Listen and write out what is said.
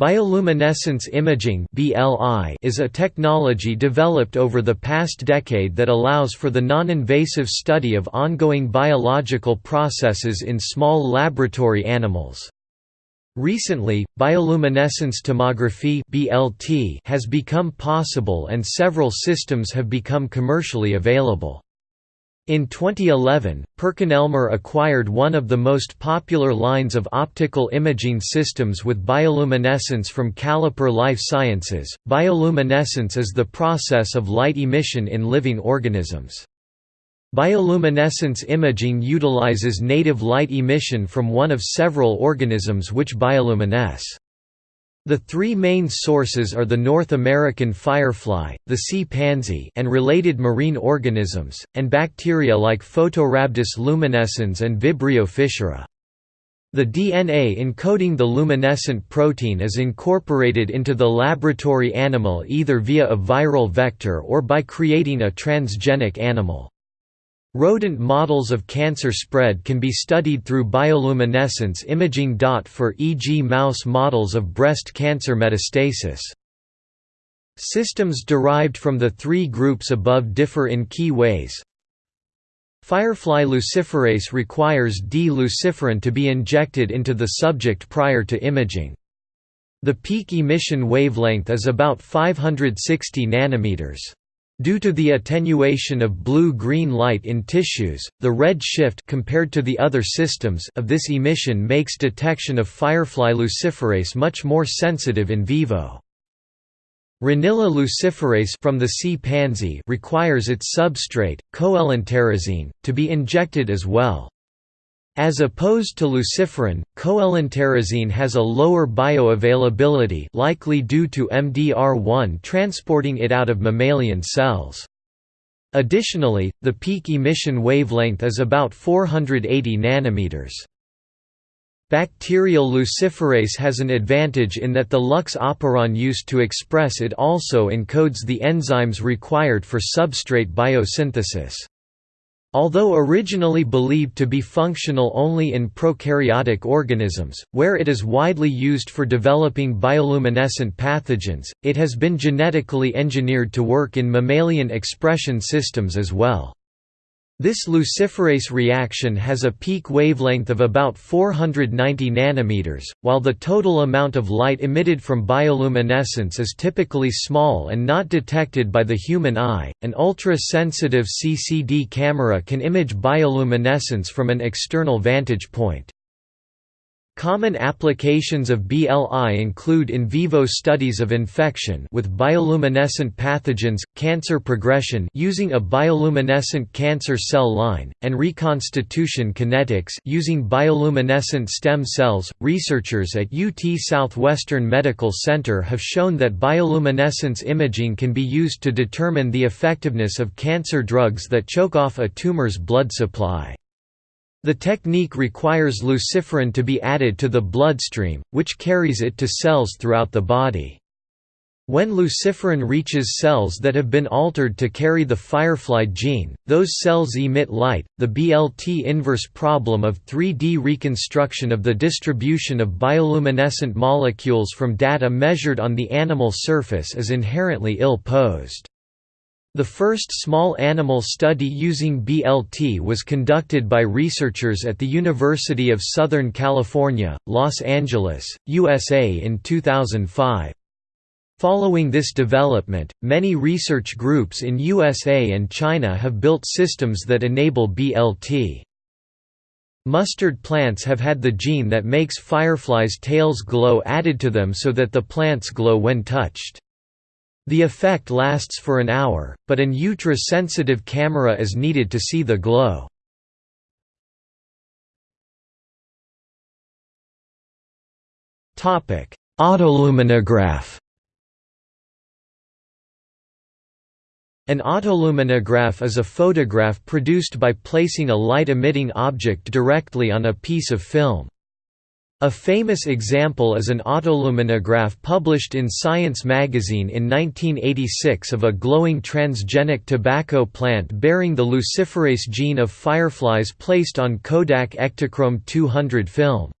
Bioluminescence imaging is a technology developed over the past decade that allows for the non-invasive study of ongoing biological processes in small laboratory animals. Recently, bioluminescence tomography has become possible and several systems have become commercially available. In 2011, PerkinElmer acquired one of the most popular lines of optical imaging systems with bioluminescence from Caliper Life Sciences. Bioluminescence is the process of light emission in living organisms. Bioluminescence imaging utilizes native light emission from one of several organisms which bioluminesce. The three main sources are the North American firefly, the sea pansy and related marine organisms, and bacteria like Photorhabdus luminescens and Vibrio fischeri. The DNA encoding the luminescent protein is incorporated into the laboratory animal either via a viral vector or by creating a transgenic animal. Rodent models of cancer spread can be studied through bioluminescence imaging. For e.g., mouse models of breast cancer metastasis. Systems derived from the three groups above differ in key ways. Firefly luciferase requires D-luciferin to be injected into the subject prior to imaging. The peak emission wavelength is about 560 nanometers. Due to the attenuation of blue-green light in tissues, the red shift compared to the other systems of this emission makes detection of firefly luciferase much more sensitive in vivo. Renilla luciferase from the sea pansy requires its substrate, coelenterazine, to be injected as well. As opposed to luciferin, coelenterazine has a lower bioavailability likely due to MDR1 transporting it out of mammalian cells. Additionally, the peak emission wavelength is about 480 nanometers. Bacterial luciferase has an advantage in that the lux operon used to express it also encodes the enzymes required for substrate biosynthesis. Although originally believed to be functional only in prokaryotic organisms, where it is widely used for developing bioluminescent pathogens, it has been genetically engineered to work in mammalian expression systems as well. This luciferase reaction has a peak wavelength of about 490 nanometers, while the total amount of light emitted from bioluminescence is typically small and not detected by the human eye. An ultra-sensitive CCD camera can image bioluminescence from an external vantage point. Common applications of BLI include in vivo studies of infection with bioluminescent pathogens, cancer progression using a bioluminescent cancer cell line, and reconstitution kinetics using bioluminescent stem cells. Researchers at UT Southwestern Medical Center have shown that bioluminescence imaging can be used to determine the effectiveness of cancer drugs that choke off a tumor's blood supply. The technique requires luciferin to be added to the bloodstream, which carries it to cells throughout the body. When luciferin reaches cells that have been altered to carry the firefly gene, those cells emit light. The BLT inverse problem of 3D reconstruction of the distribution of bioluminescent molecules from data measured on the animal surface is inherently ill-posed. The first small animal study using BLT was conducted by researchers at the University of Southern California, Los Angeles, USA in 2005. Following this development, many research groups in USA and China have built systems that enable BLT. Mustard plants have had the gene that makes fireflies' tails glow added to them so that the plants glow when touched. The effect lasts for an hour, but an ultra-sensitive camera is needed to see the glow. Autoluminograph An autoluminograph is a photograph produced by placing a light-emitting object directly on a piece of film. A famous example is an autoluminograph published in Science magazine in 1986 of a glowing transgenic tobacco plant bearing the luciferase gene of fireflies placed on Kodak Ektachrome 200 film.